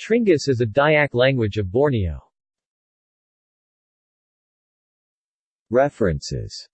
Tringas is a Dayak language of Borneo. References